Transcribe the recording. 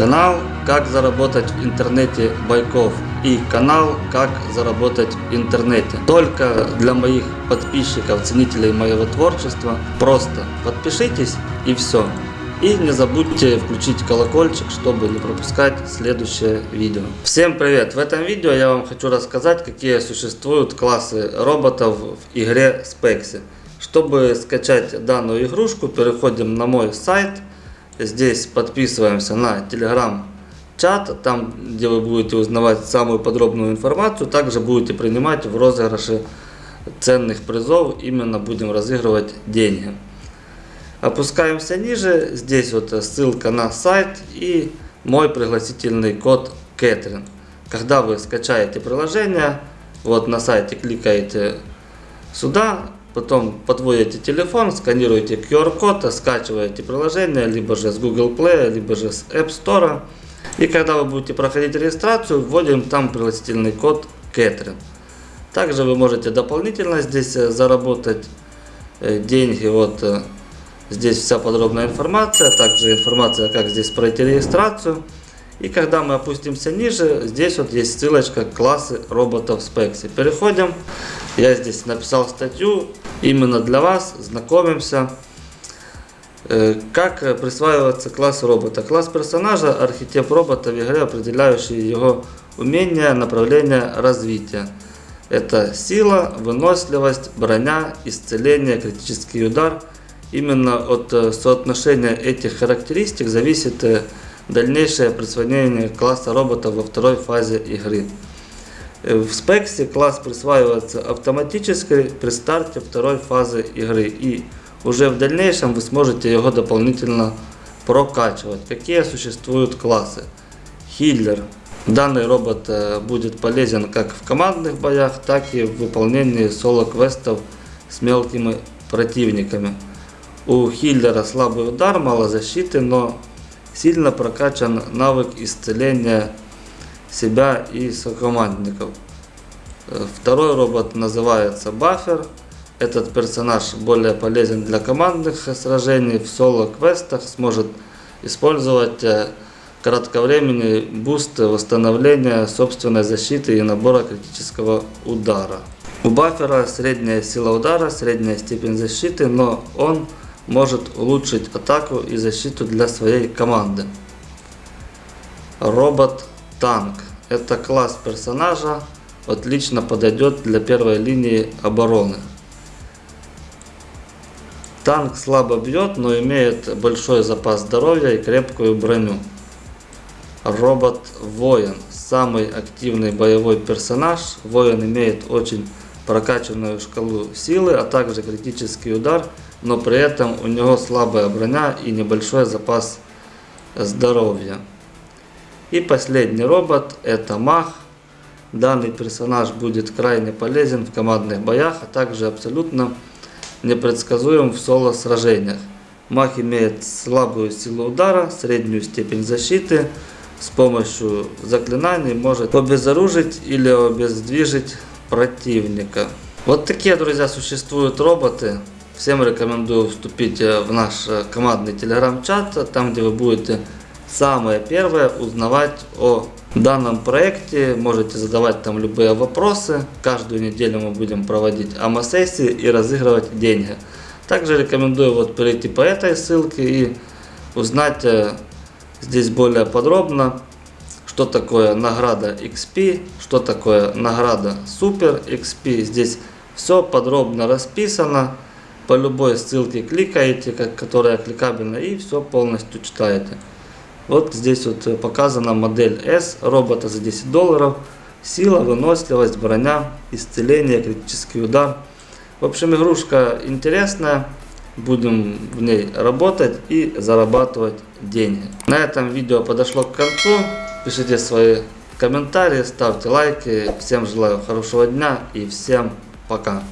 Канал «Как заработать в интернете Байков» и канал «Как заработать в интернете». Только для моих подписчиков, ценителей моего творчества. Просто подпишитесь и все. И не забудьте включить колокольчик, чтобы не пропускать следующее видео. Всем привет! В этом видео я вам хочу рассказать, какие существуют классы роботов в игре Spexy. Чтобы скачать данную игрушку, переходим на мой сайт. Здесь подписываемся на телеграм-чат, там где вы будете узнавать самую подробную информацию. Также будете принимать в розыгрыше ценных призов. Именно будем разыгрывать деньги. Опускаемся ниже, здесь вот ссылка на сайт и мой пригласительный код Кэтрин. Когда вы скачаете приложение, вот на сайте кликаете сюда, потом подводите телефон, сканируете QR-код, скачиваете приложение, либо же с Google Play, либо же с App Store. И когда вы будете проходить регистрацию, вводим там пригласительный код Кэтрин. Также вы можете дополнительно здесь э, заработать э, деньги. Вот э, Здесь вся подробная информация, также информация, как здесь пройти регистрацию. И когда мы опустимся ниже, здесь вот есть ссылочка классы роботов Spexy. Переходим. Я здесь написал статью именно для вас. Знакомимся. Э, как присваивается класс робота? Класс персонажа – архетип робота в игре, определяющий его умения, направление развития. Это сила, выносливость, броня, исцеление, критический удар – Именно от э, соотношения этих характеристик зависит э, дальнейшее присвоение класса робота во второй фазе игры. В спексе класс присваивается автоматически при старте второй фазы игры и уже в дальнейшем вы сможете его дополнительно прокачивать. Какие существуют классы? Хиллер. Данный робот будет полезен как в командных боях, так и в выполнении соло-квестов с мелкими противниками. У Хиллера слабый удар, мало защиты, но сильно прокачан навык исцеления себя и сокомандников. Э, второй робот называется Баффер. Этот персонаж более полезен для командных сражений, в соло-квестах сможет использовать э, кратковременный boost восстановления собственной защиты и набора критического удара. У Баффера средняя сила удара, средняя степень защиты, но он может улучшить атаку и защиту для своей команды. Робот-танк. Это класс персонажа, отлично подойдет для первой линии обороны. Танк слабо бьет, но имеет большой запас здоровья и крепкую броню. Робот-воин. Самый активный боевой персонаж. Воин имеет очень прокачанную шкалу силы, а также критический удар – но при этом у него слабая броня и небольшой запас здоровья. И последний робот это маг. Данный персонаж будет крайне полезен в командных боях, а также абсолютно непредсказуем в соло сражениях. Маг имеет слабую силу удара, среднюю степень защиты, с помощью заклинаний может обезоружить или обездвижить противника. Вот такие, друзья, существуют роботы. Всем рекомендую вступить э, в наш э, командный телеграм-чат, там где вы будете самое первое узнавать о данном проекте. Можете задавать там любые вопросы. Каждую неделю мы будем проводить АМА-сессии и разыгрывать деньги. Также рекомендую вот перейти по этой ссылке и узнать э, здесь более подробно, что такое награда XP, что такое награда Super XP. Здесь все подробно расписано по любой ссылке кликаете, которая кликабельна, и все полностью читаете. Вот здесь вот э, показана модель S робота за 10 долларов. Сила, выносливость, броня, исцеление, критический удар. В общем, игрушка интересная. Будем в ней работать и зарабатывать деньги. На этом видео подошло к концу. Пишите свои комментарии, ставьте лайки. Всем желаю хорошего дня и всем пока.